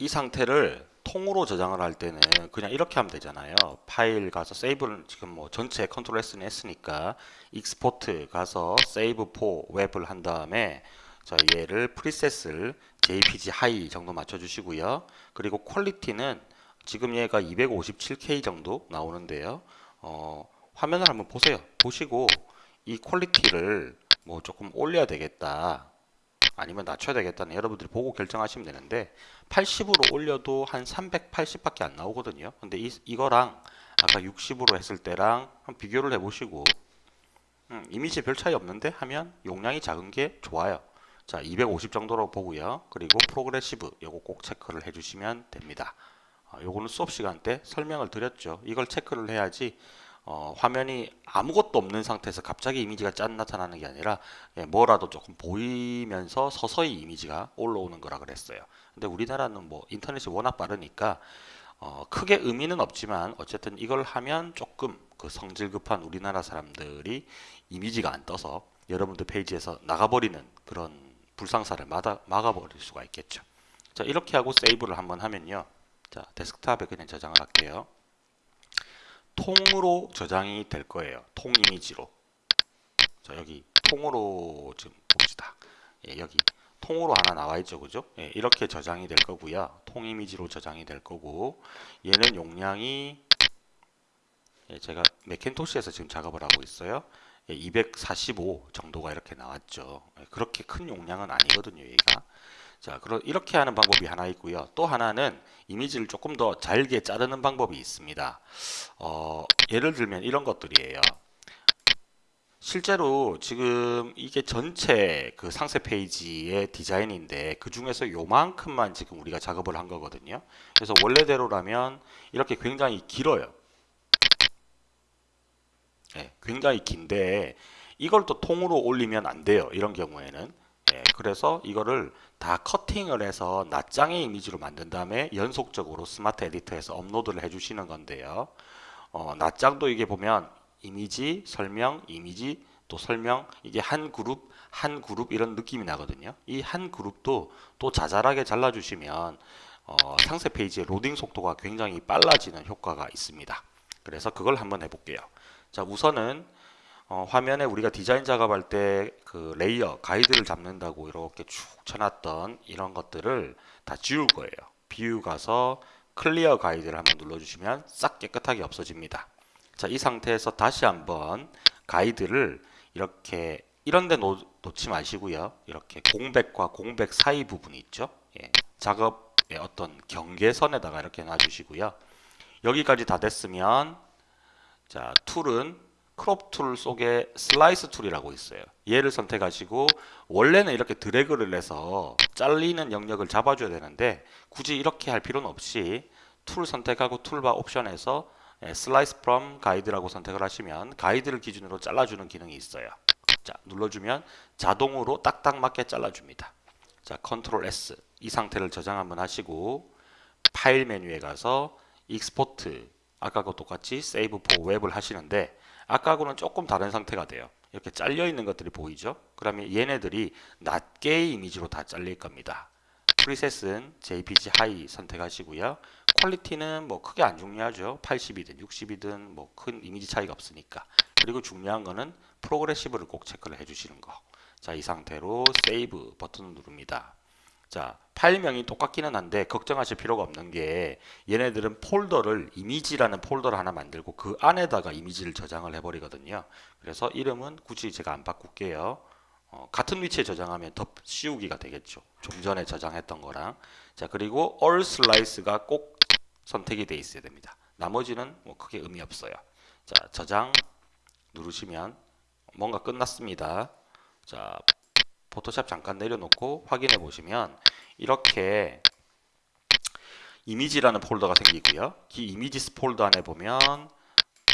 이 상태를 통으로 저장을 할 때는 그냥 이렇게 하면 되잖아요. 파일 가서 save를 지금 뭐 전체 Ctrl S는 했으니까 export 가서 save for web을 한 다음에 자 얘를 preset을 JPG high 정도 맞춰 주시고요. 그리고 quality는 지금 얘가 257K 정도 나오는데요. 어, 화면을 한번 보세요. 보시고 이 quality를 뭐 조금 올려야 되겠다. 아니면 낮춰야 되겠다는 여러분들이 보고 결정하시면 되는데 80으로 올려도 한 380밖에 안 나오거든요. 근데 이, 이거랑 아까 60으로 했을 때랑 한 비교를 해보시고 음, 이미지 별 차이 없는데 하면 용량이 작은 게 좋아요. 자, 250 정도로 보고요. 그리고 프로그레시브 요거 꼭 체크를 해주시면 됩니다. 어, 요거는 수업 시간 때 설명을 드렸죠. 이걸 체크를 해야지 어, 화면이 아무것도 없는 상태에서 갑자기 이미지가 짠 나타나는 게 아니라 예, 뭐라도 조금 보이면서 서서히 이미지가 올라오는 거라 그랬어요. 근데 우리나라는 뭐 인터넷이 워낙 빠르니까 어, 크게 의미는 없지만 어쨌든 이걸 하면 조금 그 성질 급한 우리나라 사람들이 이미지가 안 떠서 여러분들 페이지에서 나가버리는 그런 불상사를 막아, 막아버릴 수가 있겠죠. 자 이렇게 하고 세이브를 한번 하면요. 자 데스크탑에 그냥 저장을 할게요. 통으로 저장이 될 거예요. 통 이미지로. 자 여기 통으로 지금 봅시다. 예, 여기 통으로 하나 나와 있죠, 그죠? 예, 이렇게 저장이 될 거고요. 통 이미지로 저장이 될 거고 얘는 용량이 예, 제가 맥킨토시에서 지금 작업을 하고 있어요. 예, 245 정도가 이렇게 나왔죠. 예, 그렇게 큰 용량은 아니거든요, 얘가. 자, 그럼 이렇게 하는 방법이 하나 있고요. 또 하나는 이미지를 조금 더 잘게 자르는 방법이 있습니다. 어, 예를 들면 이런 것들이에요. 실제로 지금 이게 전체 그 상세 페이지의 디자인인데 그 중에서 요만큼만 지금 우리가 작업을 한 거거든요. 그래서 원래대로라면 이렇게 굉장히 길어요. 네, 굉장히 긴데 이걸 또 통으로 올리면 안 돼요. 이런 경우에는. 네, 그래서 이거를 다 커팅을 해서 낱장의 이미지로 만든 다음에 연속적으로 스마트 에디터에서 업로드를 해주시는 건데요. 어, 낱장도 이게 보면 이미지, 설명, 이미지, 또 설명 이게 한 그룹, 한 그룹 이런 느낌이 나거든요. 이 한 그룹도 또 자잘하게 잘라주시면 어, 상세 페이지의 로딩 속도가 굉장히 빨라지는 효과가 있습니다. 그래서 그걸 한번 해볼게요. 자 우선은 어, 화면에 우리가 디자인 작업할 때 그 layer 가이드를 잡는다고 이렇게 쭉 쳐놨던 이런 것들을 다 지울 거예요. view 가서 clear guide를 한번 눌러주시면 싹 깨끗하게 없어집니다. 자, 이 상태에서 다시 한번 가이드를 이렇게 이런 데 놓, 지 마시고요. 이렇게 공백과 공백 사이 부분이 있죠. 예, 작업의 어떤 경계선에다가 이렇게 놔주시고요. 여기까지 다 됐으면 자, 툴은 crop tool 속에 slice tool이라고 있어요. 얘를 선택하시고 원래는 이렇게 드래그를 해서 잘리는 영역을 잡아줘야 되는데 굳이 이렇게 할 필요는 없이 툴 선택하고 toolbar 옵션에서 slice from guide라고 선택을 하시면 가이드를 기준으로 잘라주는 기능이 있어요. 자 눌러주면 자동으로 딱딱 맞게 잘라줍니다. 자 Ctrl S 이 상태를 저장 한번 하시고 파일 메뉴에 가서 export 아까와 똑같이 save for web을 하시는데 아까하고는 조금 다른 상태가 돼요. 이렇게 잘려 있는 것들이 보이죠? 그러면 얘네들이 낱개 이미지로 다 잘릴 겁니다. preset은 JPG high 선택하시고요. quality는 뭐 크게 안 중요하죠. 80이든 60이든 뭐 큰 이미지 차이가 없으니까. 그리고 중요한 거는 progressive를 꼭 체크를 해주시는 거. 자, 이 상태로 save 버튼을 누릅니다. 자, 파일명이 똑같기는 한데 걱정하실 필요가 없는 게 얘네들은 폴더를 이미지라는 폴더를 하나 만들고 그 안에다가 이미지를 저장을 해버리거든요. 그래서 이름은 굳이 제가 안 바꿀게요. 어, 같은 위치에 저장하면 덧씌우기가 되겠죠. 좀 전에 저장했던 거랑. 자, 그리고 all slice가 꼭 선택이 돼 있어야 됩니다. 나머지는 뭐 크게 의미 없어요. 자, 저장 누르시면 뭔가 끝났습니다. 자, 포토샵 잠깐 내려놓고 확인해 보시면 이렇게 이미지라는 폴더가 생기고요. 이 이미지스 폴더 안에 보면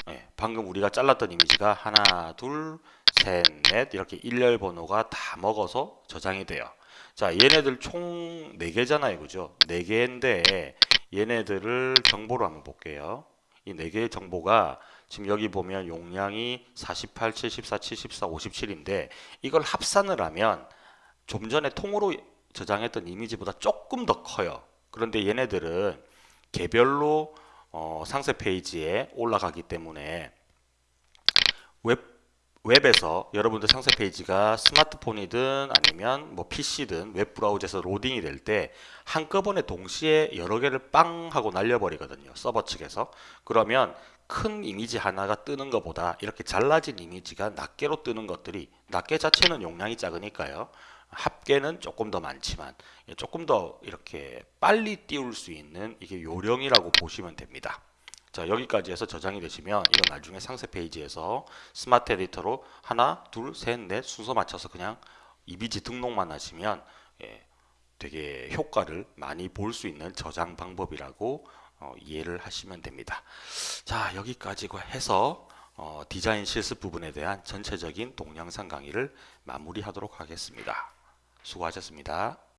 네, 방금 우리가 잘랐던 이미지가 하나, 둘, 셋, 넷 이렇게 일렬 번호가 다 먹어서 저장이 돼요. 자, 얘네들 총 4개잖아요. 그죠? 4개인데 얘네들을 정보로 한번 볼게요. 이 4개의 정보가 지금 여기 보면 용량이 48, 74, 74, 57인데 이걸 합산을 하면 좀 전에 통으로 저장했던 이미지보다 조금 더 커요. 그런데 얘네들은 개별로 어, 상세 페이지에 올라가기 때문에 웹 웹에서 여러분들 상세 페이지가 스마트폰이든 아니면 뭐 PC든 웹 브라우저에서 로딩이 될 때 한꺼번에 동시에 여러 개를 빵 하고 날려버리거든요. 서버 측에서. 그러면 큰 이미지 하나가 뜨는 것보다 이렇게 잘라진 이미지가 낱개로 뜨는 것들이 낱개 자체는 용량이 작으니까요. 합계는 조금 더 많지만 조금 더 이렇게 빨리 띄울 수 있는 이게 요령이라고 보시면 됩니다. 자 여기까지 해서 저장이 되시면 이건 나중에 상세 페이지에서 스마트 에디터로 하나 둘셋넷 순서 맞춰서 그냥 이미지 등록만 하시면 예, 되게 효과를 많이 볼 수 있는 저장 방법이라고 어, 이해를 하시면 됩니다 자 여기까지 해서 어, 디자인 실습 부분에 대한 전체적인 동영상 강의를 마무리하도록 하겠습니다 수고하셨습니다